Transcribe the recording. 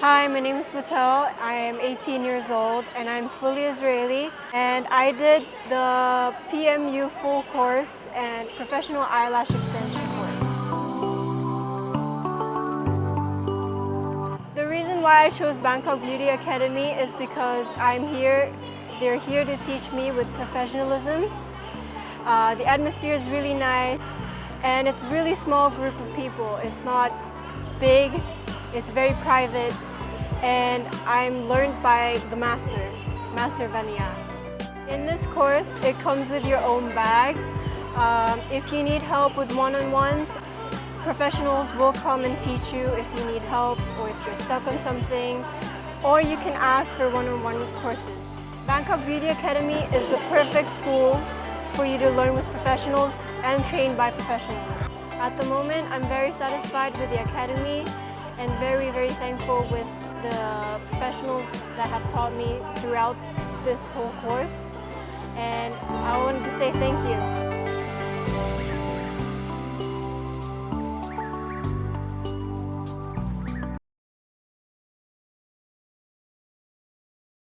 Hi, my name is Batel. I am 18 years old and I'm fully Israeli. And I did the PMU full course and professional eyelash extension course. The reason why I chose Bangkok Beauty Academy is because I'm here, they're here to teach me with professionalism. Uh, the atmosphere is really nice and it's a really small group of people. It's not big, it's very private, and I'm learned by the master, Master Vanya. In this course, it comes with your own bag. Um, if you need help with one-on-ones, professionals will come and teach you if you need help or if you're stuck on something, or you can ask for one-on-one -on -one courses. Bangkok Beauty Academy is the perfect school for you to learn with professionals and trained by professionals. At the moment, I'm very satisfied with the academy and very, very thankful with the professionals that have taught me throughout this whole course. And I wanted to say thank you.